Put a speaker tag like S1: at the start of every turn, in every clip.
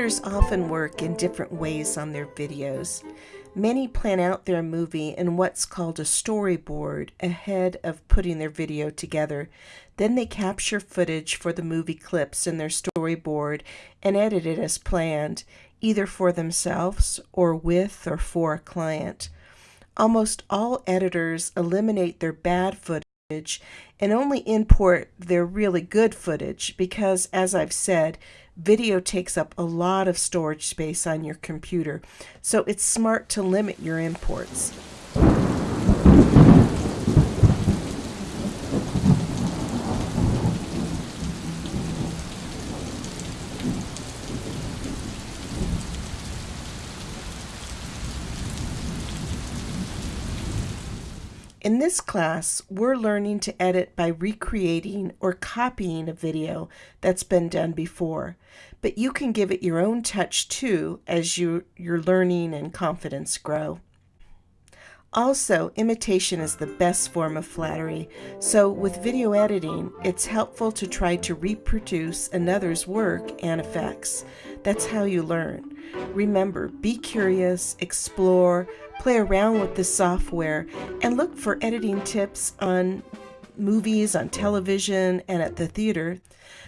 S1: Editors often work in different ways on their videos. Many plan out their movie in what's called a storyboard ahead of putting their video together. Then they capture footage for the movie clips in their storyboard and edit it as planned, either for themselves or with or for a client. Almost all editors eliminate their bad footage and only import their really good footage because, as I've said, video takes up a lot of storage space on your computer, so it's smart to limit your imports. In this class, we're learning to edit by recreating or copying a video that's been done before, but you can give it your own touch too as you, your learning and confidence grow. Also, imitation is the best form of flattery, so with video editing, it's helpful to try to reproduce another's work and effects. That's how you learn. Remember, be curious, explore, play around with the software, and look for editing tips on movies, on television, and at the theater.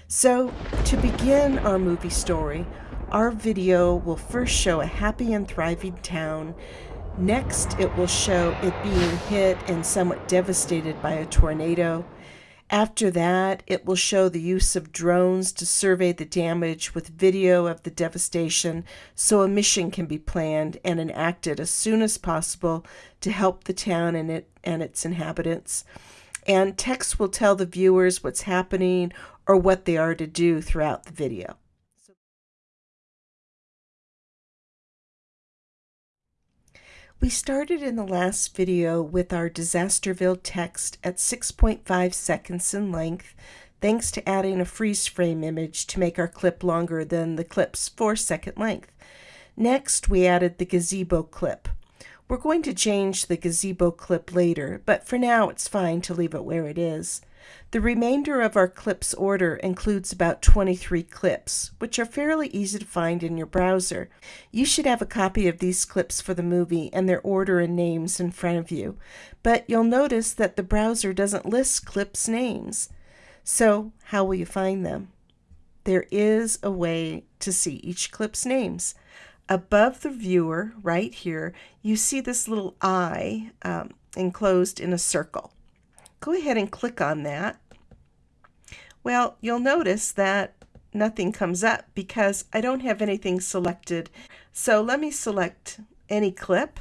S1: So, to begin our movie story, our video will first show a happy and thriving town. Next, it will show it being hit and somewhat devastated by a tornado. After that, it will show the use of drones to survey the damage with video of the devastation so a mission can be planned and enacted as soon as possible to help the town and, it, and its inhabitants. And text will tell the viewers what's happening or what they are to do throughout the video. We started in the last video with our Disasterville text at 6.5 seconds in length, thanks to adding a freeze frame image to make our clip longer than the clip's 4 second length. Next, we added the gazebo clip. We're going to change the gazebo clip later, but for now it's fine to leave it where it is. The remainder of our clips order includes about 23 clips, which are fairly easy to find in your browser. You should have a copy of these clips for the movie and their order and names in front of you, but you'll notice that the browser doesn't list clips' names. So how will you find them? There is a way to see each clip's names. Above the viewer, right here, you see this little eye um, enclosed in a circle. Go ahead and click on that. Well, you'll notice that nothing comes up because I don't have anything selected. So let me select any clip,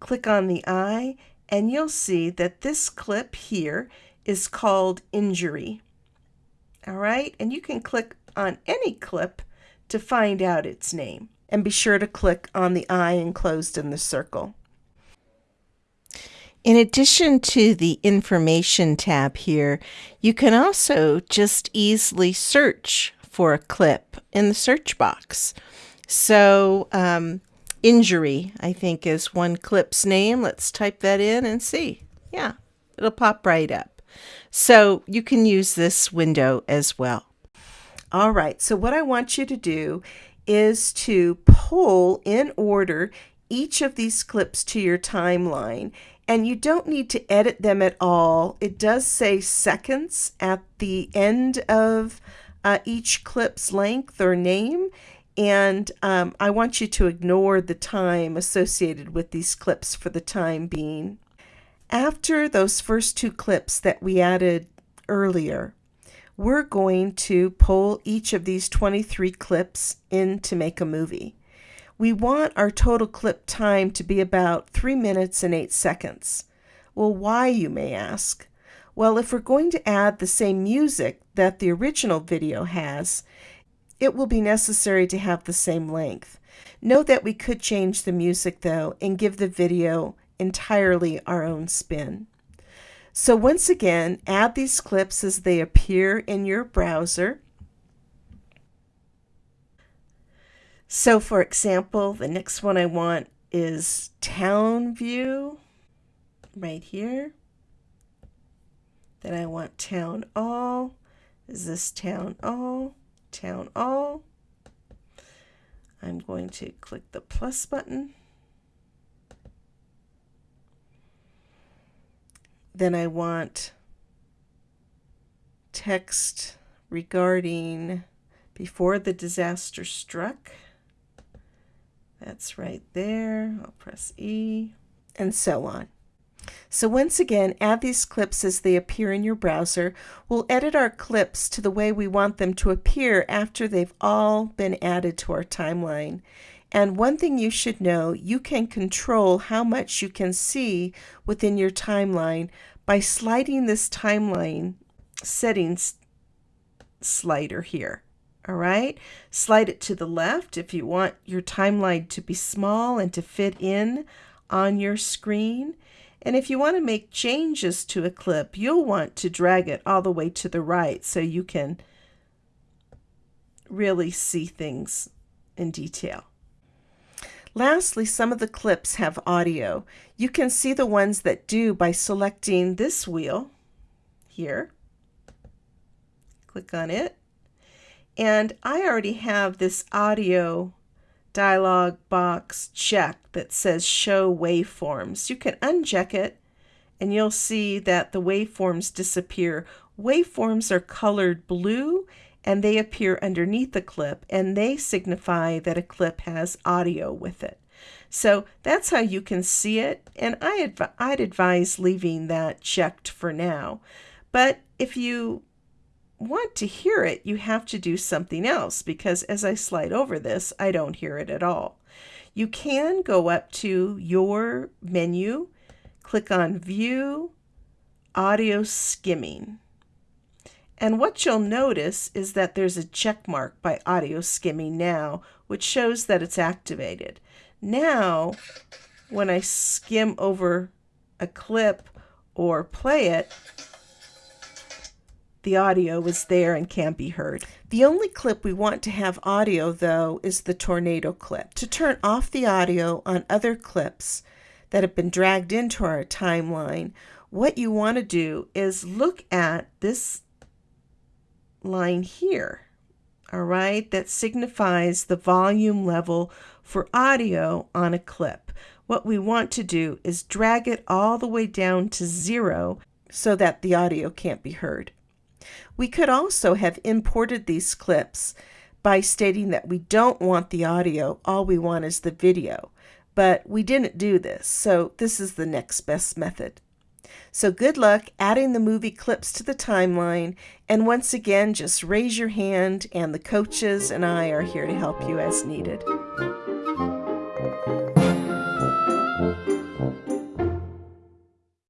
S1: click on the eye, and you'll see that this clip here is called injury. All right, and you can click on any clip to find out its name. And be sure to click on the eye enclosed in the circle. In addition to the information tab here, you can also just easily search for a clip in the search box. So, um, injury, I think, is one clip's name. Let's type that in and see. Yeah, it'll pop right up. So you can use this window as well. All right, so what I want you to do is to pull in order each of these clips to your timeline and you don't need to edit them at all. It does say seconds at the end of uh, each clip's length or name, and um, I want you to ignore the time associated with these clips for the time being. After those first two clips that we added earlier, we're going to pull each of these 23 clips in to make a movie. We want our total clip time to be about 3 minutes and 8 seconds. Well, why, you may ask? Well, if we're going to add the same music that the original video has, it will be necessary to have the same length. Note that we could change the music though and give the video entirely our own spin. So once again, add these clips as they appear in your browser So for example, the next one I want is town view right here. Then I want town all. Is this town all? Town all. I'm going to click the plus button. Then I want text regarding before the disaster struck. That's right there. I'll press E and so on. So once again, add these clips as they appear in your browser. We'll edit our clips to the way we want them to appear after they've all been added to our timeline. And one thing you should know, you can control how much you can see within your timeline by sliding this timeline settings slider here. All right, slide it to the left if you want your timeline to be small and to fit in on your screen. And if you want to make changes to a clip, you'll want to drag it all the way to the right so you can really see things in detail. Lastly, some of the clips have audio. You can see the ones that do by selecting this wheel here. Click on it. And I already have this audio dialog box checked that says show waveforms. You can uncheck it and you'll see that the waveforms disappear. Waveforms are colored blue and they appear underneath the clip and they signify that a clip has audio with it. So that's how you can see it and I adv I'd advise leaving that checked for now. But if you want to hear it, you have to do something else because as I slide over this, I don't hear it at all. You can go up to your menu, click on View, Audio Skimming. And what you'll notice is that there's a check mark by Audio Skimming now, which shows that it's activated. Now, when I skim over a clip or play it, the audio is there and can't be heard. The only clip we want to have audio, though, is the tornado clip. To turn off the audio on other clips that have been dragged into our timeline, what you want to do is look at this line here, all right, that signifies the volume level for audio on a clip. What we want to do is drag it all the way down to zero so that the audio can't be heard. We could also have imported these clips by stating that we don't want the audio, all we want is the video. But we didn't do this, so this is the next best method. So good luck adding the movie clips to the timeline, and once again, just raise your hand, and the coaches and I are here to help you as needed.